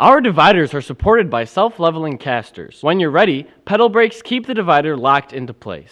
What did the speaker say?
Our dividers are supported by self-leveling casters. When you're ready, pedal brakes keep the divider locked into place.